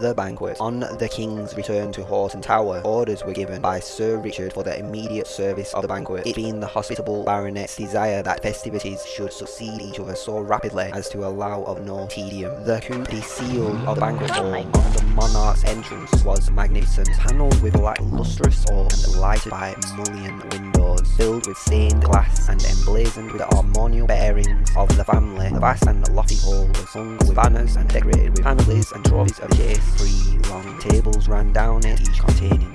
the banquet. On the king's return to Hoghton Tower, orders were given by Sir Richard for the immediate service of the banquet, it being the hospitable baronet's desire that festivities should succeed each other so rapidly as to allow of no tedium. The coup de seal of the banquet hall on the monarch's entrance was magnificent, panelled with black lustrous oak and lighted by mullioned windows, filled with stained glass and emblazoned with the armorial bearings of the family. The vast and lofty hall was hung with banners and decorated with families and trophies of the chase. Three long tables ran down it, each containing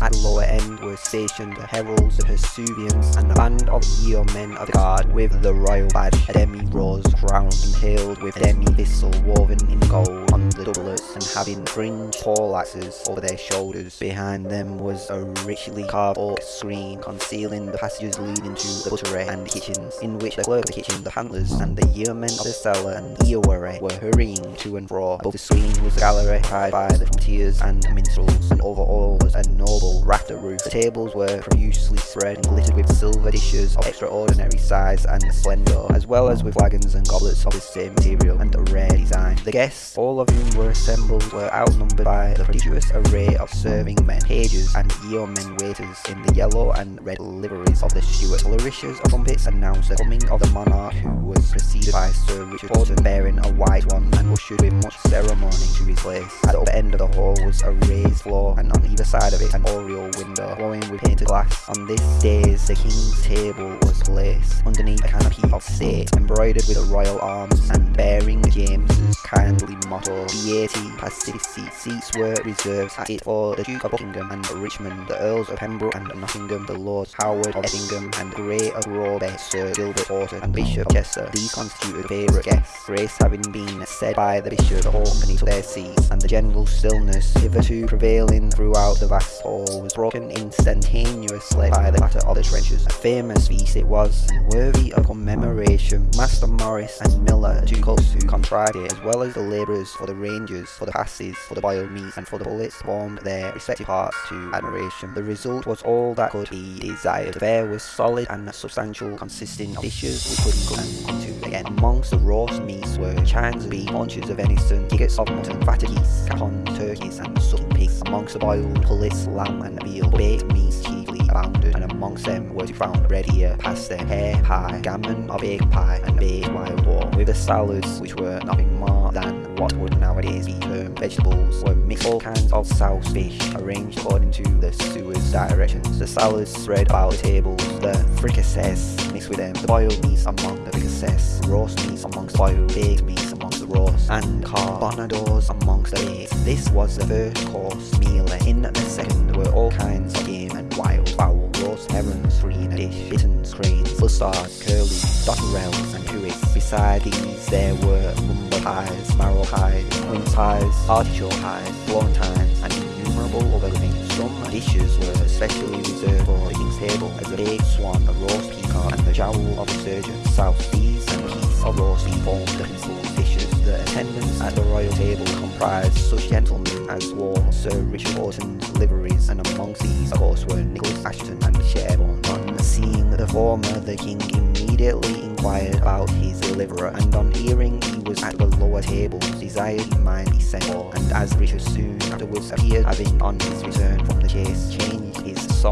At the lower end were stationed the heralds, the pursuivants, and a band of yeomen of the guard with the royal badge, a demi-rose crown impaled with a demi-thistle woven in gold on the doublets and having fringed poleaxes over their shoulders. Behind them was a richly carved oak screen concealing the passages leading to the buttery and kitchens, in which the clerk of the kitchen, the handlers, and the yeomen of the cellar and earwery were hurrying to and fro. Above the screen was a gallery occupied by the frontiers and minstrels, and over all was a noble rafter roof. The tables were profusely spread and glittered with silver dishes of extraordinary size and splendour, as well as with flagons and goblets of the same material and a rare design. The guests, all of whom were assembled, were outnumbered by the prodigious array of serving men, pages, and yeomen waiters in the yellow and red liveries of the Stuart. Flourishes of trumpets announced the coming of the monarch, who was preceded by Sir Richard Hoghton bearing a white one and ushered with much ceremony to his place. At the upper end of the hall was a raised floor, and on either side of it an oriel window glowing with painted glass. On this dais the king's table was placed underneath a canopy of state, embroidered with the royal arms and bearing James's kindly motto, Beati Pacifici. Seats were reserved at it for the Duke of Buckingham and Richmond, the Earls of Pembroke and Nottingham, the Lords Howard of Effingham and Grey of Rawbeck, Sir Gilbert Hoghton and Bishop of Chester. These constituted favourite guests, grace having been said by the Bishop, of company took their seats, and the general stillness hitherto prevailing throughout the vast hall was broken instantaneously by the clatter of the trenches. A famous feast it was, worthy of commemoration. Master Morris and Miller, two cooks who contrived it, as well as the labourers for the rangers, for the passes, for the boiled meat, and for the bullets, formed their respective parts to admiration. The result was all that could be desired. The fare was solid and substantial, consisting of dishes we couldn't come into again. Amongst the roast meats were chines of beef, haunches of venison, tickets of mutton, geese, capons, turkeys, and sucking. Amongst the boiled pullets, lamb, and veal, baked meats chiefly abounded, and amongst them were to be found bread ear, pasta, hare pie, gammon or baked pie, and baked wild boar. With the salads, which were nothing more than what would nowadays be termed vegetables, were mixed. All kinds of sauce fish, arranged according to the steward's directions. The salads spread about the tables, the fricassees mixed with them, the boiled meats among the fricassees, roast meats amongst boiled, baked meats roast, and carbonadors amongst the baked. This was the first course meal. In the second were all kinds of game and wild fowl, roast herons, three in dish, bitterns, cranes, bustards, curlews, dotterels, and pewits. Beside these there were mumbo pies, marrow pies, mince pies, artichoke pies, florentines, and innumerable other things. Some dishes were especially reserved for the king's table, as the baked swan, the roast peacock, and the jowl of the surgeon. South these and a of roast beef formed the principal. The at the royal table comprised such gentlemen as wore Sir Richard Hoghton's liveries, and amongst these, of course, were Nicholas Assheton and Sherborne. On seeing the former, the king immediately inquired about his deliverer, and on hearing he was at the lower table, desired he might be sent for. And as Richard soon afterwards appeared, having on his return from the chase changed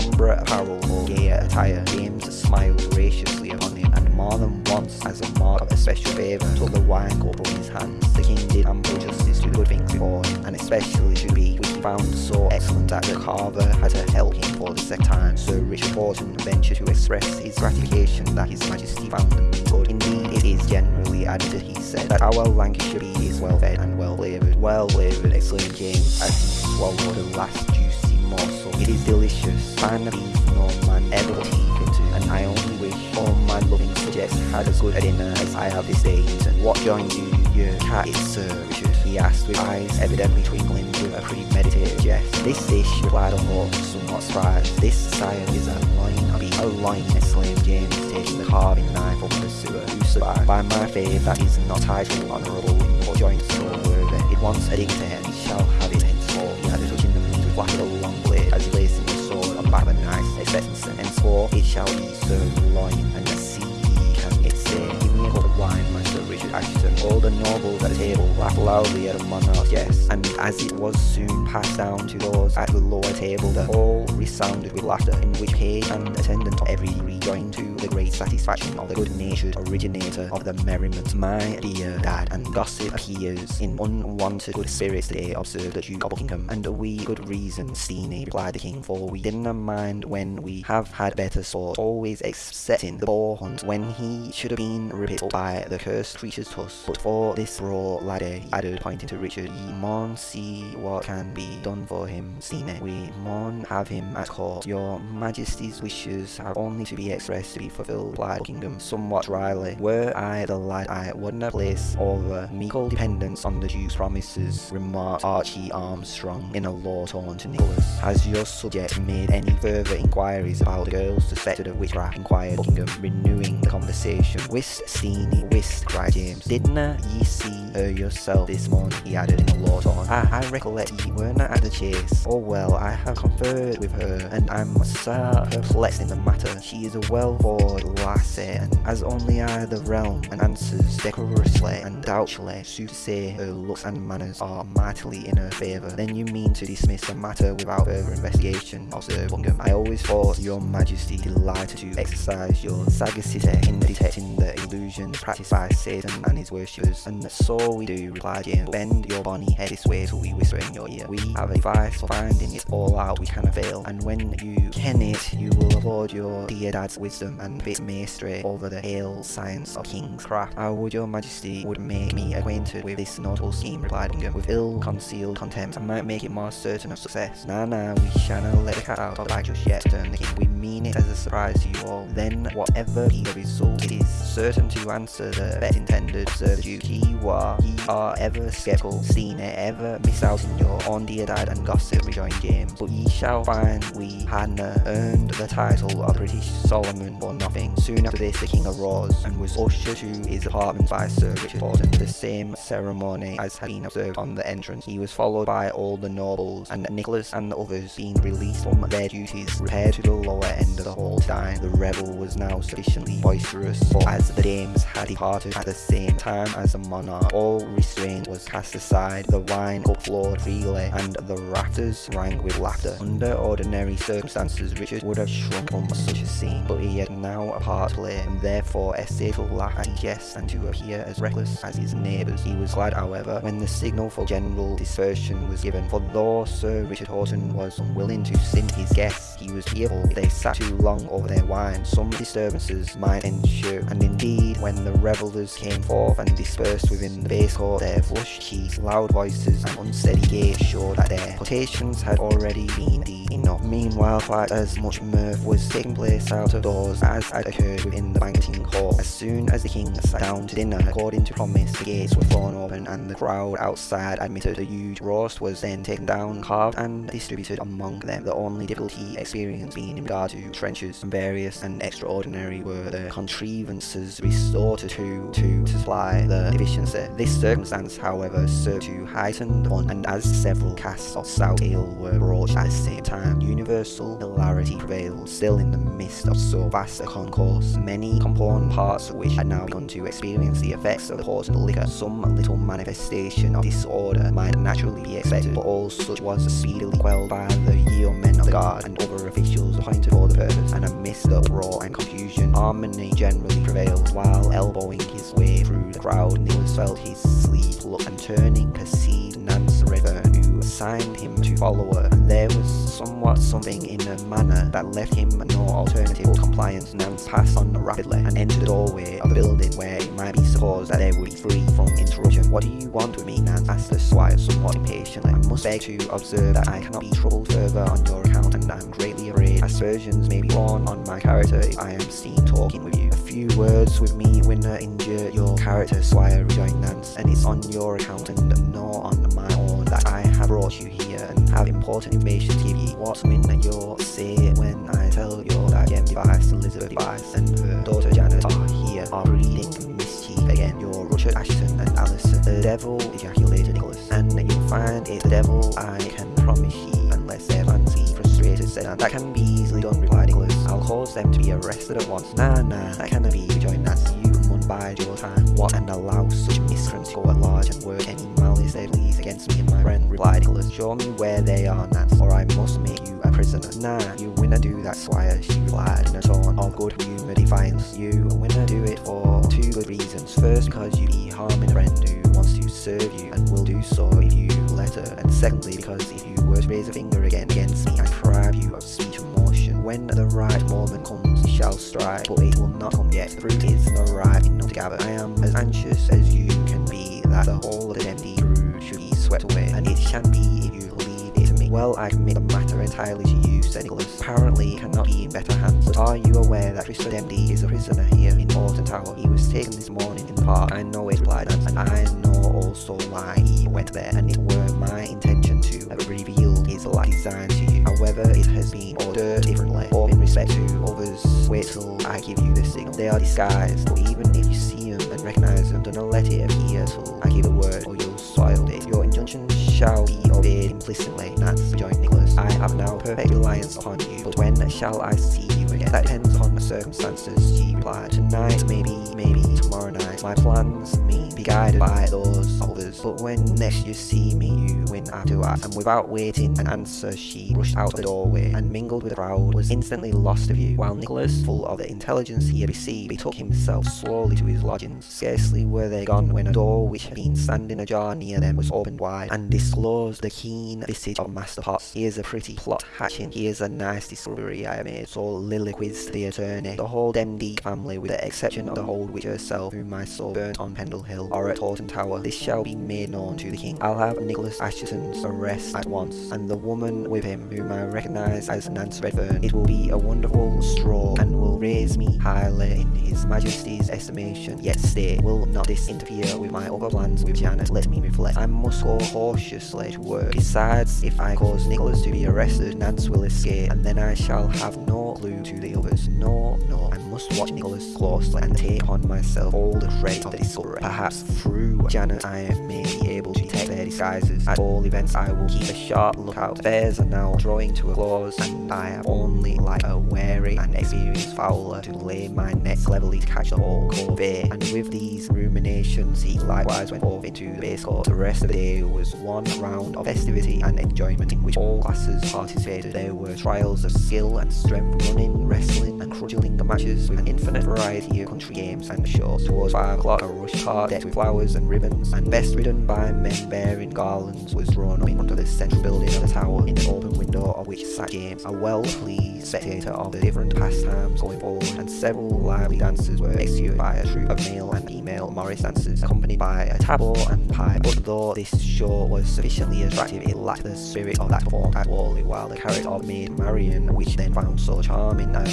sombre apparel for gayer attire, James smiled graciously upon him, and more than once, as a mark of especial favour, took the wine cup from his hands. The king did ample justice to the good things before him, and especially to be he found so excellent that the carver had to help him for the second time. Sir Richard Hoghton ventured to express his gratification that his majesty found them good. Indeed, it is generally added, he said, that our Lancashire beef is well fed and well flavoured. Well flavoured, exclaimed James, as he swallowed the last juicy morsel. It is delicious, beef no man ever put teeth into, and I only wish all my loving subjects had as good a dinner as I have this day eaten. What joins you, your cat is Sir? He asked with eyes evidently twinkling with a premeditated jest. This dish, replied hawk, somewhat surprised. This, sire, is a loin of beef. A loin, exclaimed James, taking the carving knife from the sewer. Who survived? By my faith, that is not titled honourable, but joint so worthy. It wants a dignity, he shall have it touching the meat with flapped a long blade, as placed the sword on the of a knife, expectancy. Henceforth, it shall be served loin, and the sea can it say. Give me a wine, Richard Assheton. All the nobles at table laughed loudly at a monarch's guest, and as it was soon passed down to those at the lower table, the hall resounded with laughter, in which page and attendant every rejoined to the great satisfaction of the good-natured originator of the merriment. My dear dad, and gossip appears in unwonted good spirits today, observed the Duke of Buckingham, and we good reason, Steenie, replied the king, for we didn't mind when we have had better sport, always excepting the boar hunt, when he should have been ripped by the cursed creature's tusk. But for this raw laddie, he added, pointing to Richard, ye maun see what can be done for him, Steenie. We maun have him at court. Your majesty's wishes have only to be expressed to be fulfilled, replied Buckingham somewhat dryly. Were I the lad, I wouldn't place over meekle dependence on the Duke's promises, remarked Archie Armstrong in a low tone to Nicholas. Has your subject made any further inquiries about the girls suspected of witchcraft? inquired Buckingham, renewing the conversation. Whist, Steenie, whist, cried James. Didna ye see her yourself this morning? he added in a low tone. I, I recollect ye were not at the chase. Oh well, I have conferred with her, and I'm so perplexed in the matter. She is a well-born lassie, and as only I the realm, and answers decorously and doubtfully, sooth to say her looks and manners are mightily in her favour. Then you mean to dismiss the matter without further investigation, observed Buckingham. I always thought your majesty delighted to exercise your sagacity in detecting the illusions practiced by Satan and his worshippers, and so we do, replied James. Bend your bonny head this way till we whisper in your ear. We have a device for finding it all out we cannot fail, and when you ken it, you will afford your dear dad's wisdom and bit mastery over the hale science of king's craft. I would your majesty would make me acquainted with this notable scheme, replied Buckingham, with ill-concealed contempt. I might make it more certain of success. Nah, nah, we shanna let the cat out of the bag just yet, the king. We mean it as a surprise to you all. Then, whatever be the result, it is certain to answer the bet Duke. He war, ye are ever skeptical, seen it, ever miss out in your own dear dad and gossip, rejoined James. But ye shall find we hadna earned the title of British Solomon for nothing. Soon after this, the king arose and was ushered to his apartment by Sir Richard Hoghton. The same ceremony as had been observed on the entrance. He was followed by all the nobles, and Nicholas and the others, being released from their duties, repaired to the lower end of the hall to dine. The revel was now sufficiently boisterous, but as the dames had departed at the same time as the monarch, all restraint was cast aside, the wine upflowed freely, and the rafters rang with laughter. Under ordinary circumstances, Richard would have shrunk from such a scene, but he had now a part to play, and therefore essayed to laugh at guests and to appear as reckless as his neighbours. He was glad, however, when the signal for general dispersion was given, for though Sir Richard Hoghton was unwilling to stint his guests, he was fearful if they sat too long over their wine, some disturbances might ensue, and indeed, when the revellers came forth and dispersed within the base court, their flushed cheeks, loud voices, and unsteady gait showed that their potations had already been deep enough. Meanwhile, quite as much mirth was taking place out of doors as had occurred within the banqueting hall. As soon as the king sat down to dinner, according to promise, the gates were thrown open and the crowd outside admitted a huge roast was then taken down, carved and distributed among them. The only difficulty experienced being in regard to trenches, and various and extraordinary were the contrivances resorted to to supply the deficiency. This circumstance, however, served to heighten the fun, and as several casts of stout ale were broached at the same time, universal hilarity prevailed. Still in the midst of so vast a concourse, many component parts of which had now begun to experience the effects of the potent liquor, some little manifestation of disorder might naturally be expected, but all such was speedily quelled by the yeomen of the guard and other officials appointed for the purpose, and amidst the uproar and confusion, harmony generally prevailed, while elbowing his way through the crowd, Nicholas felt his sleeve pluck and turning perceived Nance Redfern, who assigned him to follow her. There was somewhat something in her manner that left him no alternative but compliance. Nance passed on rapidly and entered the doorway of the building where it might be supposed that they would be free from interruption. What do you want with me, Nance? asked the squire somewhat impatiently. I must beg to observe that I cannot be troubled further on your account and I am greatly afraid aspersions may be born on my character if I am seen talking with you. Few words with me will not injure your character, squire, rejoined Nance, and it's on your account and no on my own that I have brought you here and have important information to give you. What will You'll say when I tell you that Jem Device, Elizabeth Device, and her daughter Janet are here, are breeding mischief again? Your Richard Assheton and Alison. The devil, ejaculated Nicholas, and you'll find it's the devil I can promise you unless their fancy frustrated said that can be easily done, cause them to be arrested at once. Nah, nah, that cannot be, joined. Nancy. You bide your time. What and allow such miscreants to go at large and work any malice they please against me and my friend, replied Nicholas. Show me where they are, Nance, or I must make you a prisoner. Nah, you winna do that, squire, she replied in a tone of good humour defiance. You winna do it for two good reasons. First, because you be harming a friend who wants to serve you and will do so if you let her. And secondly, because if you were to raise a finger again against me, I'd deprive you of. When the right moment comes, you shall strike, but it will not come yet. The fruit is not ripe enough to gather. I am as anxious as you can be that the whole of the empty should be swept away, and it can be if you leave it to me. Well, I commit the matter entirely to you, said Nicholas. Apparently, it cannot be in better hands. But are you aware that Christopher Demdike is a prisoner here in Hoghton Tower? He was taken this morning in the park. I know it, replied Nance, and I know also why he went there, and it were my intention to reveal his life design However, it has been ordered differently, or in respect to others. Wait till I give you the signal. They are disguised, but even if you see them and recognize them, do not let it appear till I give a word, or you'll soil it. Your injunction shall be obeyed implicitly, Nance rejoined Nicholas. I have now perfect reliance upon you, but when shall I see you again? That depends upon the circumstances, she replied. Tonight, maybe, maybe tomorrow night. My plans may be guided by those others, but when next you see me, you win after act. And without waiting an answer, she rushed out of the doorway and mingled with the crowd, was instantly lost to view, while Nicholas, full of the intelligence he had received, betook himself slowly to his lodgings. Scarcely were they gone when a door which had been standing ajar near them was opened wide, and disclosed the keen visage of Master Potts. Here's a pretty plot hatching, here's a nice discovery I made, so liloquized the attorney. The whole Demdike family, with the exception of the old witch herself, whom I saw burnt on Pendle Hill, or at Hoghton Tower, this shall be made known to the king. I'll have Nicholas Assheton's arrest at once, and the woman with him, whom I recognise as Nance Redfern. It will be a wonderful stroke, and will raise me highly in his majesty's estimation. Yet stay, will not this interfere with my other plans with Janet? Let me reflect. I must go cautiously to work. Besides, if I cause Nicholas to be arrested, Nance will escape, and then I shall have no clue to the others. No, no, I must watch Nicholas closely and take upon myself all the credit of the discovery. Perhaps through Janet I may be able to detect their disguises. At all events, I will keep a sharp lookout. Affairs are now drawing to a close, and I have only like a wary and experienced fowler to lay my net cleverly to catch the whole corvée. And with these ruminations, he likewise went forth into the base court. The rest of the day was one round of festivity and enjoyment in which all classes participated. There were trials of skill and strength, running, wrestling, and cudgelling matches with an infinite variety of country games and shows. Towards five o'clock, a rush cart decked with flowers and ribbons, and best ridden by men bearing garlands, was drawn up in front of the central building of the tower, in an open window of which sat James, a well-pleased spectator of the different pastimes going forward, and several lively dancers were executed by a troupe of male and female Morris dancers, accompanied by a tabor and pipe. But though this show was sufficiently attractive, it lacked the spirit of that performed at Whalley, while the character of Maid Marian, which then found so charming a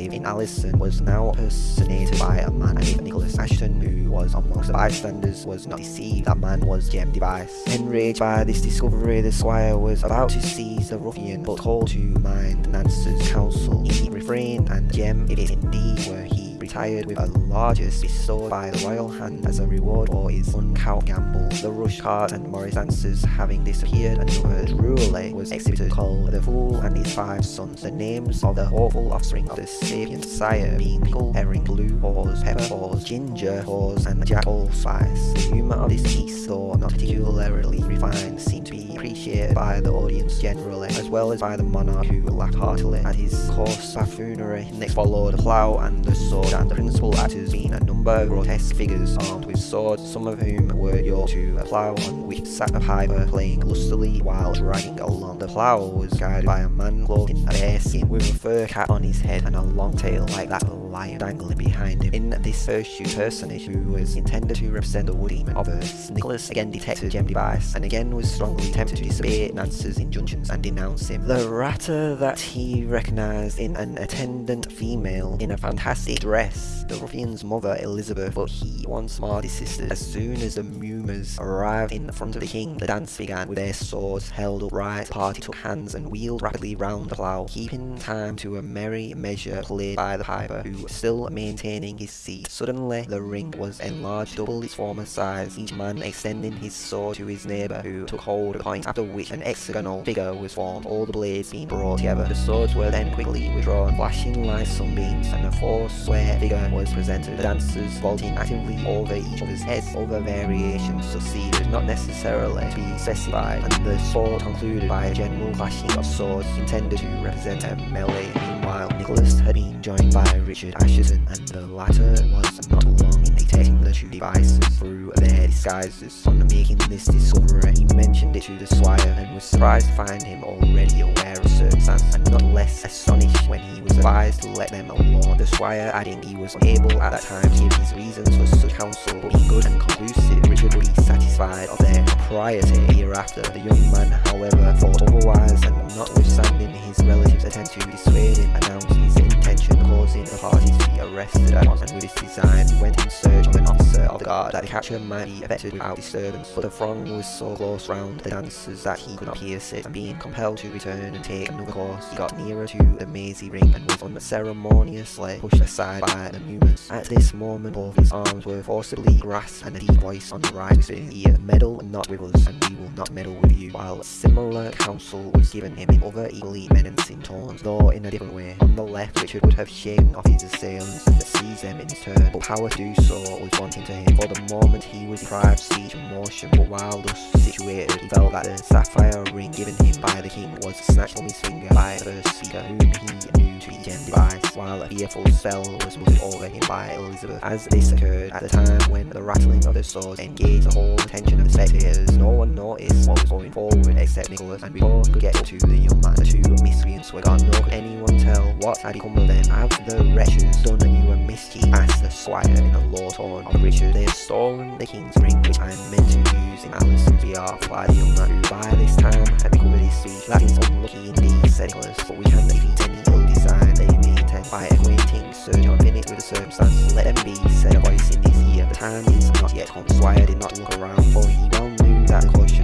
in Alison, was now personated by a man named Nicholas Assheton who was amongst the bystanders, was not deceived. That man was Jem Device. Enraged by this discovery, the squire was about to seize the ruffian, but called to mind Nance's counsel. He refrained, and Jem, if it indeed were he, retired with a largesse bestowed by the royal hand as a reward for his uncouth gamble. The rush cart and Morris dancers having disappeared, another drollery was exhibited called The Fool and His Five Sons, the names of the awful offspring of the sapient sire being Pickle, Herring, Blue Hose, Pepper Hose, Ginger Hose, and Jack Allspice. The humour of this piece, though not particularly refined, seemed to be appreciated by the audience generally, as well as by the monarch who laughed heartily at his coarse buffoonery. Next followed the plough and the sword, and the principal actors being a number of grotesque figures armed with swords, some of whom were yoked to a plough on which sat a piper playing lustily while dragging along. The plough was guided by a man clothed in a bearskin with a fur cap on his head and a long tail like that of lion dangling behind him. In this hirsute personage, who was intended to represent the wood of Earth, Nicholas again detected Jem Device and again was strongly tempted to disobey Nance's injunctions and denounce him. The ratter that he recognised in an attendant female in a fantastic dress, the ruffian's mother Elizabeth, but he once more desisted. As soon as the mummers arrived in front of the king, the dance began with their swords held upright. The party took hands and wheeled rapidly round the plough, keeping time to a merry measure played by the piper, who still maintaining his seat. Suddenly, the ring was enlarged double its former size, each man extending his sword to his neighbour who took hold of the point, after which an hexagonal figure was formed, all the blades being brought together. The swords were then quickly withdrawn, flashing like sunbeams, and a four-square figure was presented. The dancers vaulting actively over each other's heads. Other variations succeeded, not necessarily to be specified, and the sport concluded by a general clashing of swords intended to represent a melee. Meanwhile, Nicholas had been joined by Richard Assheton, and the latter was not long in detecting the two devices through their disguises. On making this discovery, he mentioned it to the squire and was surprised to find him already aware of circumstance and not less astonished when he was advised to let them alone. The squire adding he was unable at that time to give his reasons for such counsel, but being good and conclusive, Richard would be satisfied of their propriety hereafter. The young man, however, thought otherwise and notwithstanding his relatives' attempt to dissuade him, announced his intention causing the parties to be arrested. At once and with this design. He went in search of an officer of the guard that the capture might be effected without disturbance. But the throng was so close round the dancers that he could not pierce it. And being compelled to return and take another course he got nearer to the mazy ring and was unceremoniously pushed aside by the movements. At this moment both his arms were forcibly grasped and a deep voice on the right whispered in ear meddle not with us and we will not meddle with you. While similar counsel was given him in other equally menacing tones though in a different way. On the left Richard would have shaken off his assailants and seized them in turn, but power to do so was wanting to him. For the moment he was deprived of speech and motion, but while thus situated, he felt that the sapphire ring given him by the king was snatched from his finger by the first speaker, whom he knew to be Jem Device, while a fearful spell was muttered over him by Elizabeth. As this occurred at the time when the rattling of the swords engaged the whole attention of the spectators, no one noticed what was going forward except Nicholas, and before could get to the young man, the two miscreants were gone, nor could anyone tell what had become of them. Have the wretches done you a mischief? asked the squire in a low tone of Richard. They have stolen the king's ring, which I am meant to use in Alison's behalf, replied the young man, who by this time had recovered his speech. That is unlucky indeed, said Nicholas, but we can defeat any ill design they may intend by acquainting Sir John Bennet with the circumstances. Let them be, said a voice in his ear. The time is not yet come. The squire did not look around, for he well that caution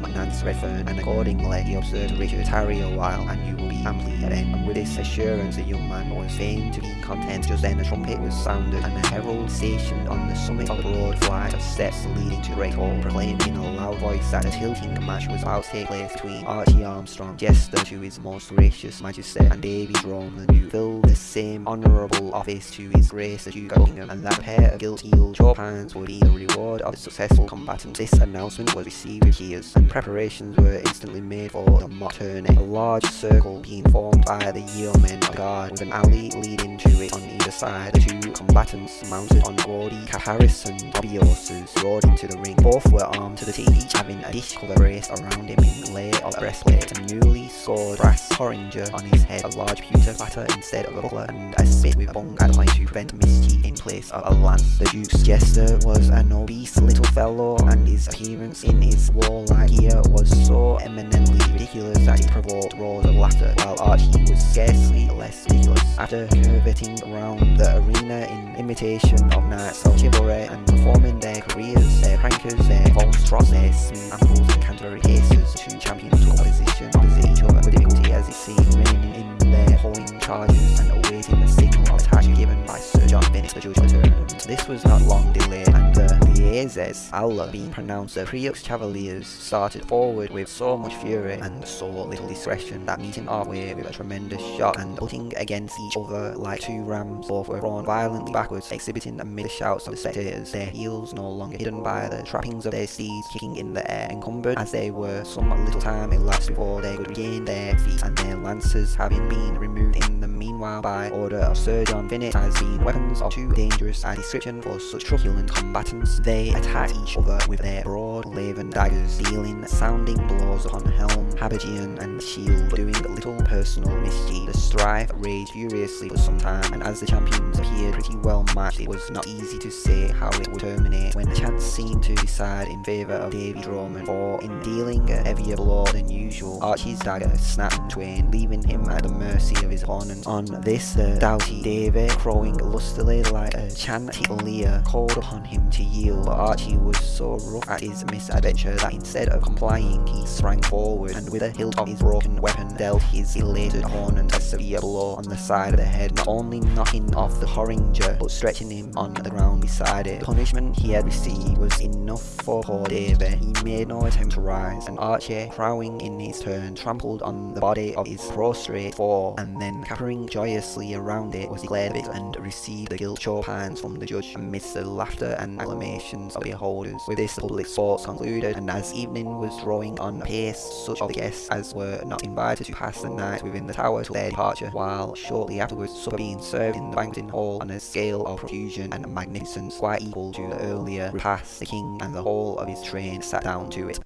from Nance Redfern, and accordingly he observed Richard tarry a while, and you will be amply at end. And with this assurance the young man was fain to be content. Just then a trumpet was sounded, and a herald stationed on the summit of the broad flight of steps leading to Great Hall proclaimed in a loud voice that a tilting match was about to take place between Archie Armstrong, jester to his most gracious majesty, and Drome the Duke, filled the same honourable office to his grace the Duke of Buckingham, and that a pair of gilt-heeled hands would be the reward of the successful combatant. This announcement was received with cheers, preparations were instantly made for the mock tourney. A large circle being formed by the yeomen of guard, with an alley leading to it on either side. The two combatants mounted on gaudy Caharis and Obiosus rode into the ring. Both were armed to the teeth, each having a dish cover braced around him in lay of a breastplate, a newly scored brass porringer on his head, a large pewter platter instead of a buckler, and a spit with a bung at point to prevent mischief in place of a lance. The Duke's jester was an obese little fellow, and his appearance in his warlike gear was so eminently ridiculous that it provoked roars of laughter, while Archie was scarcely less ridiculous. After curveting around the arena in imitation of knights of chivalry and performing their careers, their prankers, their false trots, their smooth ankles and Canterbury cases, two champions took position opposite each other with difficulty as it seemed, remaining in their pulling charges and awaiting the signal of attack given by Sir John Bennet, the judge of the tournament. This was not long delayed, Liezes, Allah being pronounced the Preux Cavaliers, started forward with so much fury and so little discretion that meeting halfway with a tremendous shock and butting against each other like two rams, both were thrown violently backwards, exhibiting amid the shouts of the spectators, their heels no longer hidden by the trappings of their steeds kicking in the air, encumbered as they were some little time elapsed before they could regain their feet, and their lances having been removed in the meanwhile by order of Sir John Bennet as being weapons of too dangerous a description for such truculent combatants, they attacked each other with their broad laven daggers, dealing sounding blows upon helm, habergeon and shield, doing little personal mischief. The strife raged furiously for some time, and as the champions appeared pretty well matched, it was not easy to say how it would terminate, when chance seemed to decide in favour of Davy Drummond, for in dealing a heavier blow than usual, Archie's dagger snapped in twain, leaving him at the mercy of his opponent. On this, the doughty Davy, crowing lustily like a chanticleer, called upon him to yield, Archie was so rough at his misadventure that instead of complying, he sprang forward and with a hilt of his broken weapon dealt his elated opponent a severe blow on the side of the head, not only knocking off the Horinger, but stretching him on the ground beside it. The punishment he had received was enough for poor David. He made no attempt to rise, and Archie, crowing in his turn, trampled on the body of his prostrate foe, and then capering joyously around it, was declared victor and received the guilt chopins from the judge amidst the laughter and acclamations the. With this, public sports concluded, and as evening was drawing on apace, such of the guests as were not invited to pass the night within the tower took their departure, while shortly afterwards supper being served in the banqueting hall on a scale of profusion and magnificence quite equal to the earlier repast, the king and the whole of his train sat down to it.